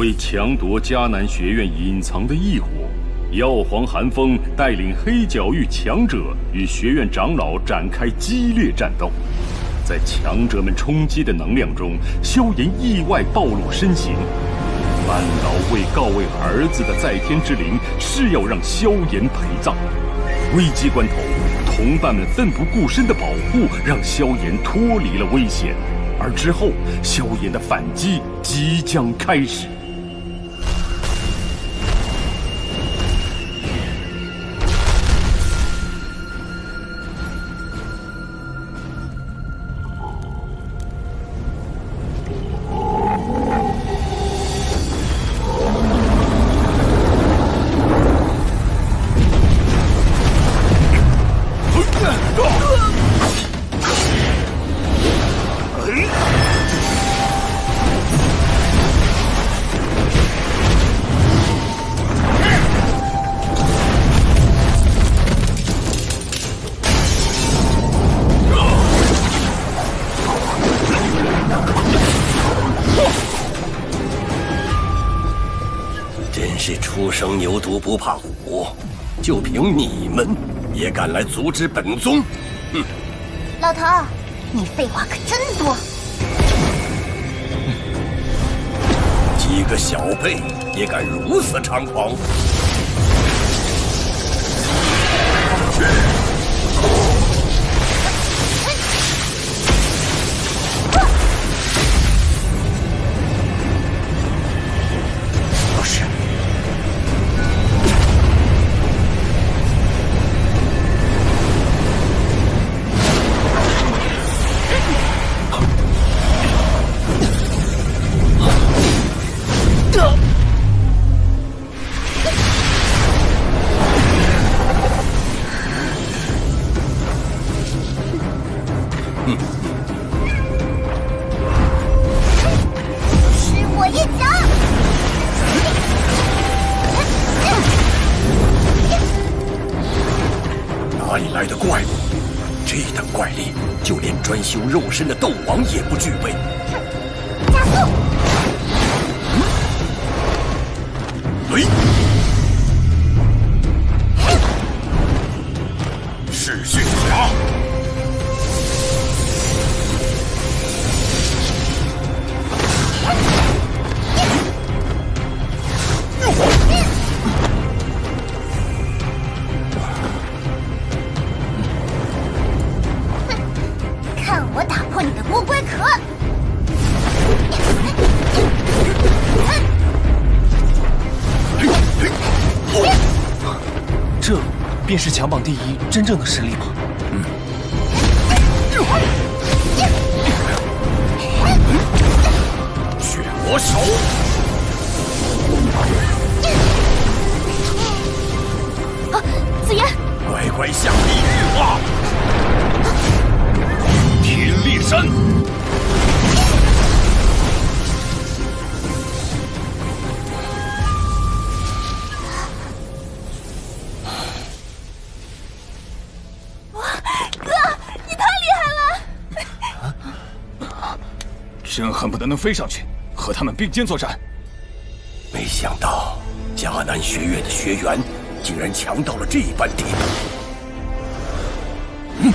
为强夺迦南学院隐藏的异火，药皇寒风带领黑角域强者与学院长老展开激烈战斗。在强者们冲击的能量中，萧炎意外暴露身形。半老为告慰儿子的在天之灵是要让萧炎陪葬。危机关头，同伴们奋不顾身的保护，让萧炎脱离了危险。而之后，萧炎的反击即将开始。不怕虎，就凭你们也敢来阻止本宗？哼！老头，你废话可真多。几个小辈也敢如此猖狂？肉身的斗便是强榜第一真正的实力吗？嗯。血魔手，啊，紫妍，乖乖下地狱吧！天裂山。真恨不得能飞上去，和他们并肩作战。没想到迦南学院的学员竟然强到了这般地步。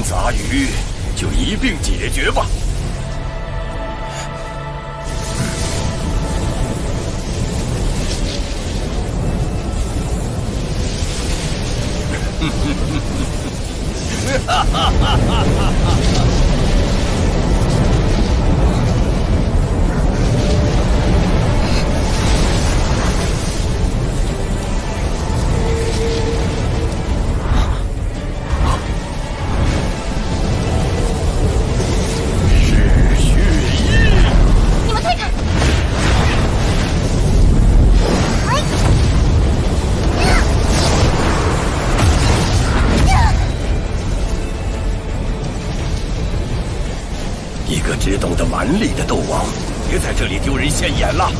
杂鱼就一并解决吧。懂得蛮力的斗王，别在这里丢人现眼了，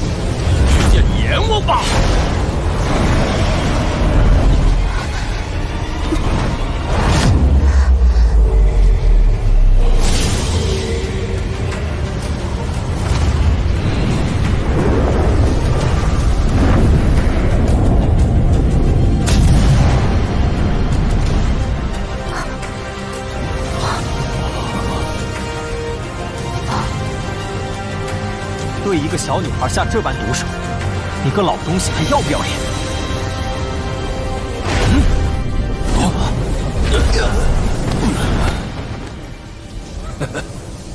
小女孩下这般毒手，你个老东西还要不要脸？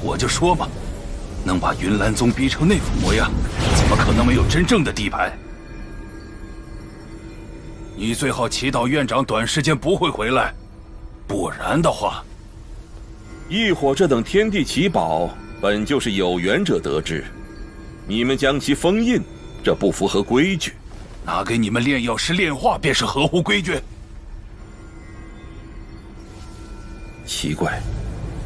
我就说嘛，能把云岚宗逼成那副模样，怎么可能没有真正的底牌？你最好祈祷院长短时间不会回来，不然的话，异火这等天地奇宝，本就是有缘者得之。你们将其封印，这不符合规矩。拿给你们炼药师炼化，便是合乎规矩。奇怪，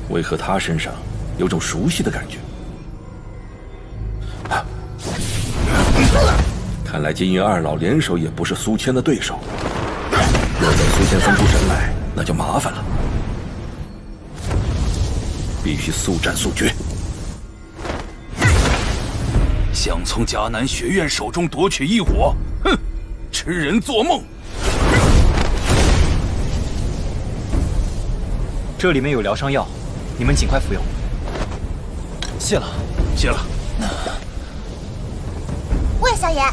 为何他身上有种熟悉的感觉？看来金银二老联手也不是苏谦的对手。若等苏谦分出神来，那就麻烦了。必须速战速决。从迦南学院手中夺取异火，哼，痴人做梦！这里面有疗伤药，你们尽快服用。谢了，谢了。喂，小野，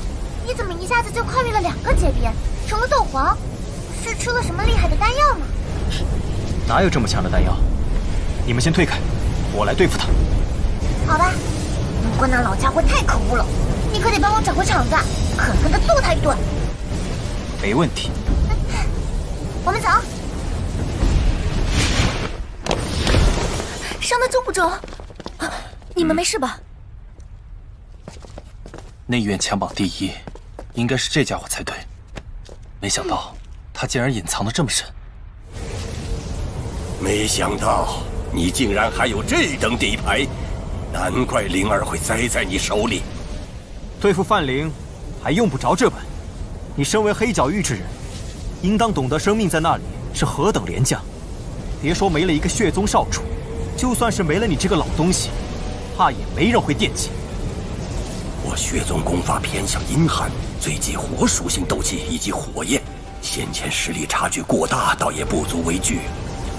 你怎么一下子就跨越了两个阶别，成了斗皇？是吃了什么厉害的丹药吗？哪有这么强的丹药？你们先退开，我来对付他。好吧。不过那老家伙太可恶了，你可得帮我找回场子，狠狠的揍他一顿。没问题。我们走。伤的重不重？你们没事吧？内院强榜第一，应该是这家伙才对。没想到他竟然隐藏的这么深。没想到你竟然还有这等底牌。难怪灵儿会栽在你手里。对付范灵，还用不着这本。你身为黑角域之人，应当懂得生命在那里是何等廉价。别说没了一个血宗少主，就算是没了你这个老东西，怕也没人会惦记。我血宗功法偏向阴寒，最忌火属性斗气以及火焰。先前实力差距过大，倒也不足为惧。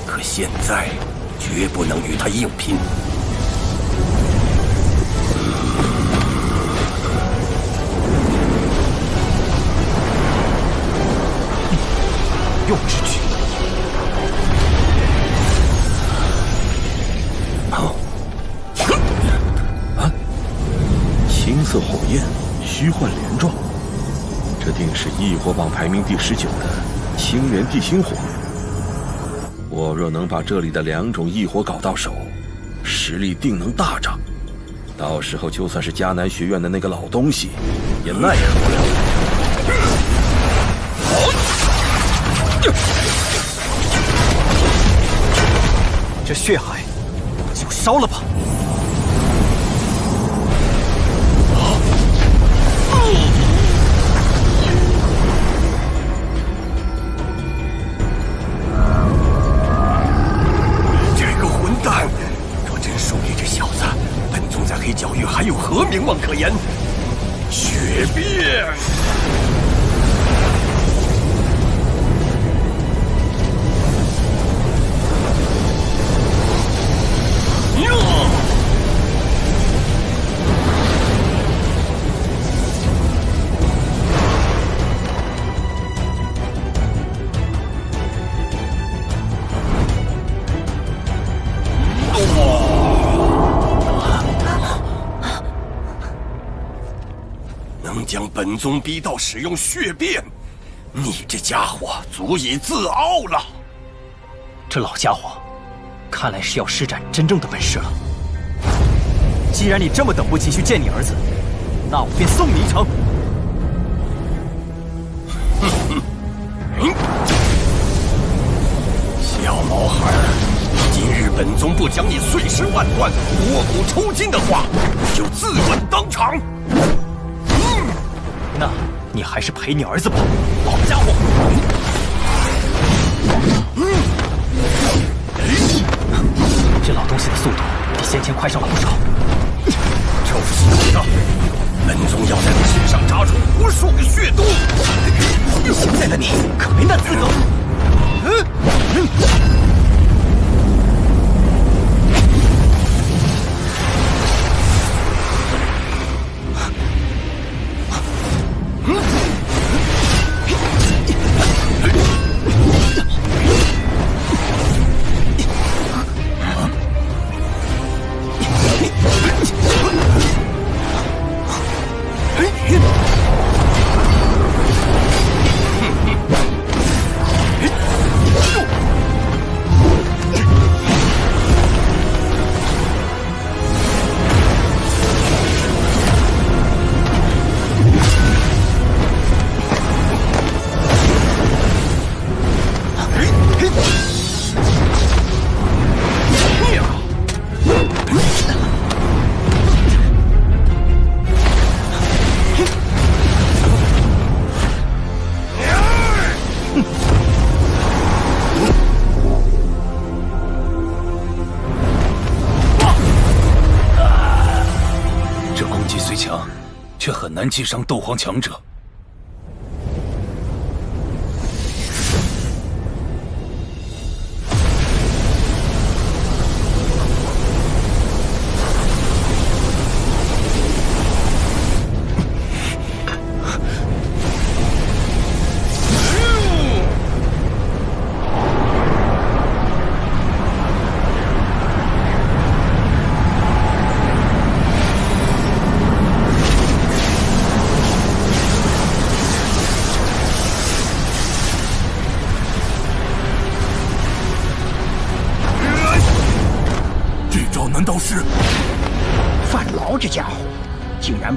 可现在，绝不能与他硬拼。用之举。好。啊！青色火焰，虚幻连状，这定是异火榜排名第十九的青莲地心火。我若能把这里的两种异火搞到手，实力定能大涨。到时候就算是迦南学院的那个老东西，也奈何不了。这血海，就烧了吧！本宗逼到使用血变，你这家伙足以自傲了。这老家伙，看来是要施展真正的本事了。既然你这么等不及去见你儿子，那我便送你一程。小毛孩，今日本宗不将你碎尸万段、拨骨抽筋的话，就自刎当场。那你还是陪你儿子吧，老家伙。嗯这老东西的速度比先前快上了不少。就是的，本宗要在我身上扎出无数个血洞。现在的你可没那资格。却很难击伤斗皇强者。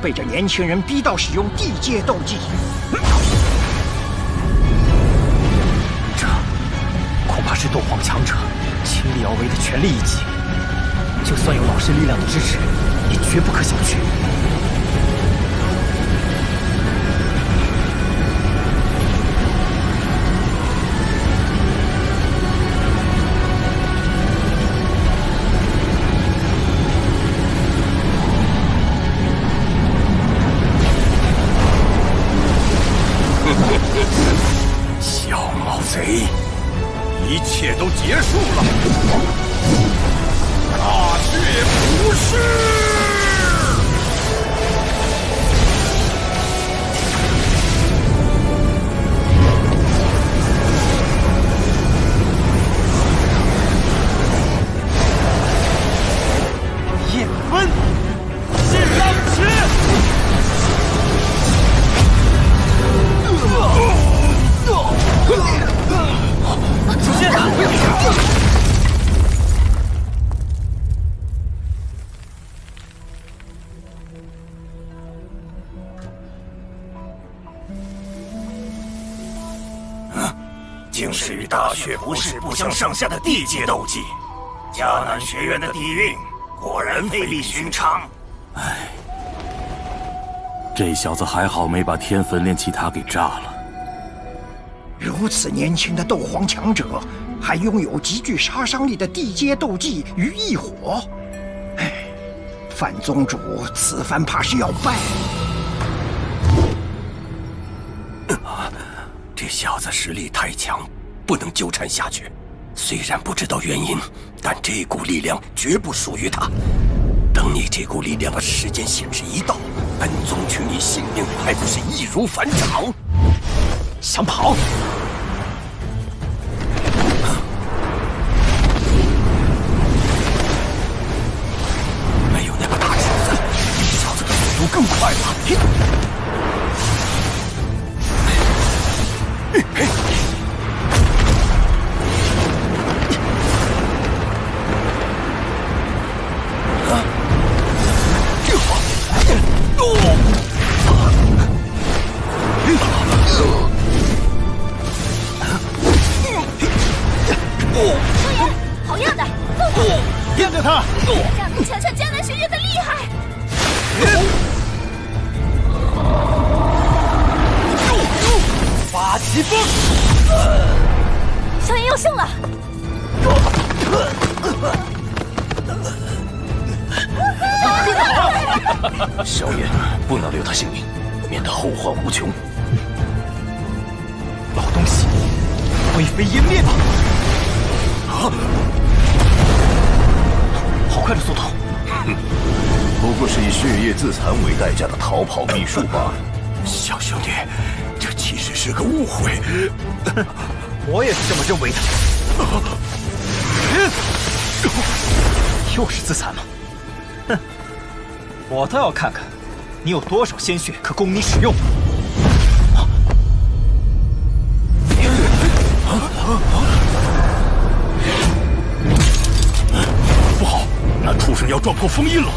被这年轻人逼到使用地阶斗技。这恐怕是斗皇强者倾力而为的全力一击，就算有老师力量的支持，也绝不可小觑。竟是与大雪不是不相上下的地阶斗技，迦南学院的底蕴果然非比寻常。唉这小子还好没把天焚炼器塔给炸了。如此年轻的斗皇强者，还拥有极具杀伤力的地阶斗技与异火。唉，范宗主此番怕是要败。小子实力太强，不能纠缠下去。虽然不知道原因，但这股力量绝不属于他。等你这股力量的时间限制一到，本宗取你性命还不是易如反掌？想跑？没有那个大尺子，小子的速度更快了。萧炎要胜了！小炎不能留他性命，免得后患无穷。老东西，灰飞烟灭吧！啊！好快的速度！哼，不过是以血液自残为代价的逃跑秘术罢了。小兄弟，这其实是个误会。我也是这么认为的。又是自残吗？哼！我倒要看看，你有多少鲜血可供你使用。不好，那畜生要撞破封印了。